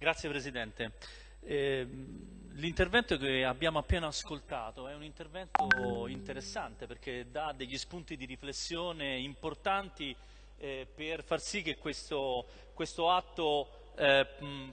Grazie Presidente. Eh, l'intervento che abbiamo appena ascoltato è un intervento interessante perché dà degli spunti di riflessione importanti eh, per far sì che questo, questo atto eh,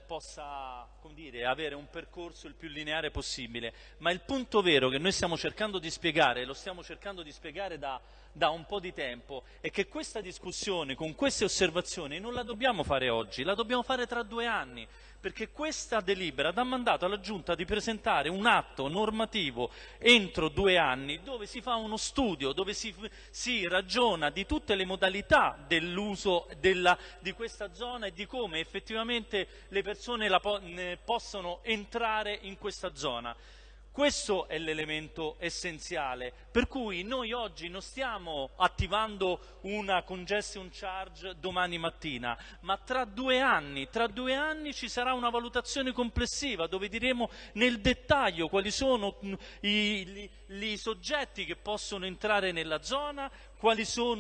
possa dire, avere un percorso il più lineare possibile. Ma il punto vero che noi stiamo cercando di spiegare, lo stiamo cercando di spiegare da, da un po' di tempo, è che questa discussione con queste osservazioni non la dobbiamo fare oggi, la dobbiamo fare tra due anni perché questa delibera dà mandato alla Giunta di presentare un atto normativo entro due anni dove si fa uno studio, dove si, si ragiona di tutte le modalità dell'uso di questa zona e di come effettivamente le persone la, possono entrare in questa zona. Questo è l'elemento essenziale, per cui noi oggi non stiamo attivando una congestion charge domani mattina, ma tra due anni, tra due anni ci sarà una valutazione complessiva dove diremo nel dettaglio quali sono i, i, i soggetti che possono entrare nella zona,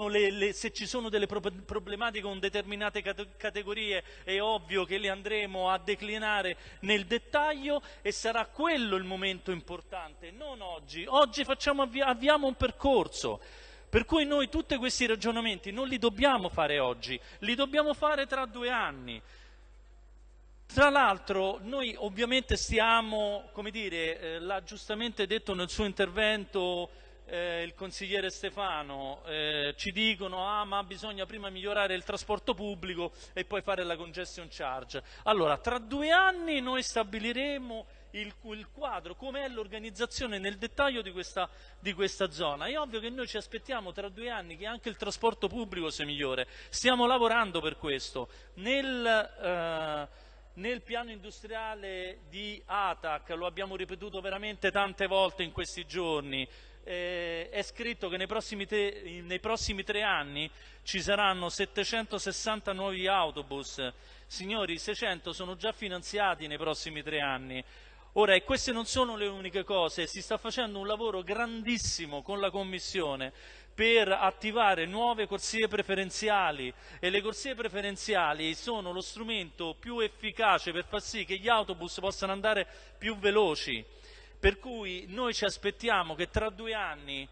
le, le, se ci sono delle problematiche con determinate categorie è ovvio che le andremo a declinare nel dettaglio e sarà quello il momento importante, non oggi. Oggi facciamo, avviamo un percorso. Per cui noi tutti questi ragionamenti non li dobbiamo fare oggi, li dobbiamo fare tra due anni. Tra l'altro noi ovviamente stiamo, come dire, eh, l'ha giustamente detto nel suo intervento eh, il consigliere Stefano, eh, ci dicono ah ma bisogna prima migliorare il trasporto pubblico e poi fare la congestion charge. Allora, tra due anni noi stabiliremo il, il quadro, com'è l'organizzazione nel dettaglio di questa, di questa, zona. È ovvio che noi ci aspettiamo tra due anni che anche il trasporto pubblico sia migliore. Stiamo lavorando per questo. Nel, eh, nel piano industriale di ATAC, lo abbiamo ripetuto veramente tante volte in questi giorni, eh, è scritto che nei prossimi, te, nei prossimi, tre anni ci saranno 760 nuovi autobus. Signori, 600 sono già finanziati nei prossimi tre anni. Ora, e queste non sono le uniche cose, si sta facendo un lavoro grandissimo con la Commissione per attivare nuove corsie preferenziali e le corsie preferenziali sono lo strumento più efficace per far sì che gli autobus possano andare più veloci. Per cui noi ci aspettiamo che tra due anni,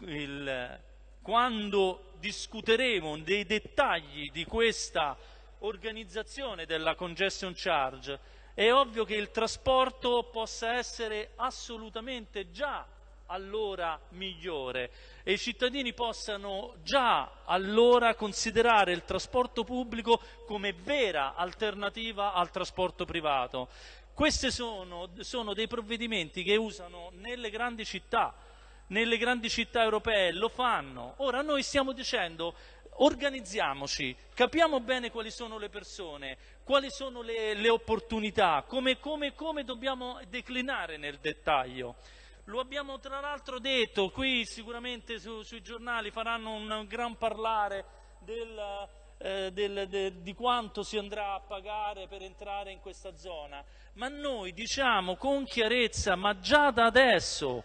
il, quando discuteremo dei dettagli di questa organizzazione della congestion charge, è ovvio che il trasporto possa essere assolutamente già allora migliore e i cittadini possano già allora considerare il trasporto pubblico come vera alternativa al trasporto privato. Questi sono, sono dei provvedimenti che usano nelle grandi città, nelle grandi città europee, lo fanno. Ora noi stiamo dicendo organizziamoci, capiamo bene quali sono le persone, quali sono le, le opportunità, come, come, come dobbiamo declinare nel dettaglio. Lo abbiamo tra l'altro detto, qui sicuramente su, sui giornali faranno un gran parlare del, eh, del, de, di quanto si andrà a pagare per entrare in questa zona, ma noi diciamo con chiarezza, ma già da adesso,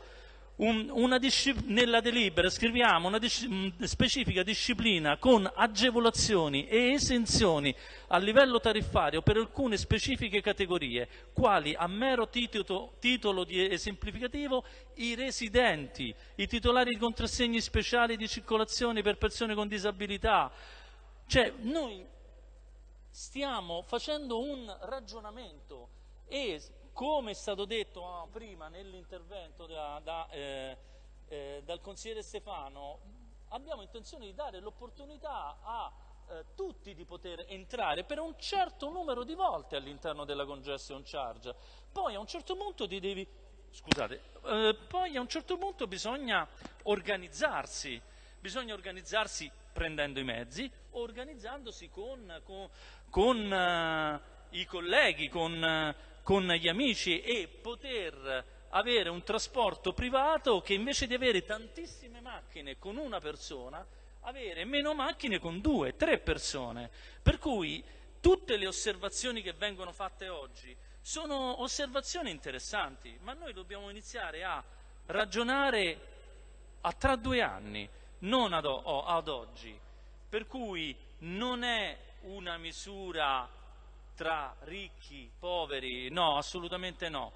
un, nella delibera scriviamo una dis specifica disciplina con agevolazioni e esenzioni a livello tariffario per alcune specifiche categorie, quali a mero titolo, titolo di esemplificativo i residenti, i titolari di contrassegni speciali di circolazione per persone con disabilità, cioè noi stiamo facendo un ragionamento e come è stato detto ah, prima nell'intervento da, da, eh, eh, dal consigliere Stefano, abbiamo intenzione di dare l'opportunità a eh, tutti di poter entrare per un certo numero di volte all'interno della congestion charge. Poi a un certo punto ti devi... Scusate, eh, poi a un certo punto bisogna organizzarsi, bisogna organizzarsi prendendo i mezzi, organizzandosi con, con, con uh, i colleghi, con, uh, con gli amici e poter avere un trasporto privato che invece di avere tantissime macchine con una persona, avere meno macchine con due, tre persone. Per cui tutte le osservazioni che vengono fatte oggi sono osservazioni interessanti, ma noi dobbiamo iniziare a ragionare a tra due anni, non ad, ad oggi. Per cui non è una misura tra ricchi, poveri, no, assolutamente no.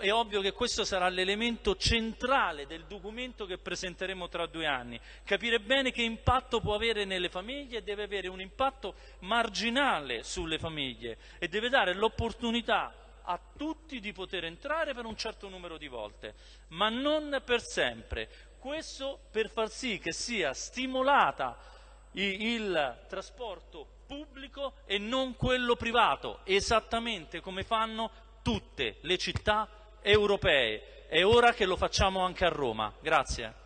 È ovvio che questo sarà l'elemento centrale del documento che presenteremo tra due anni. Capire bene che impatto può avere nelle famiglie e deve avere un impatto marginale sulle famiglie e deve dare l'opportunità a tutti di poter entrare per un certo numero di volte, ma non per sempre. Questo per far sì che sia stimolata il trasporto pubblico e non quello privato, esattamente come fanno tutte le città europee. È ora che lo facciamo anche a Roma. Grazie.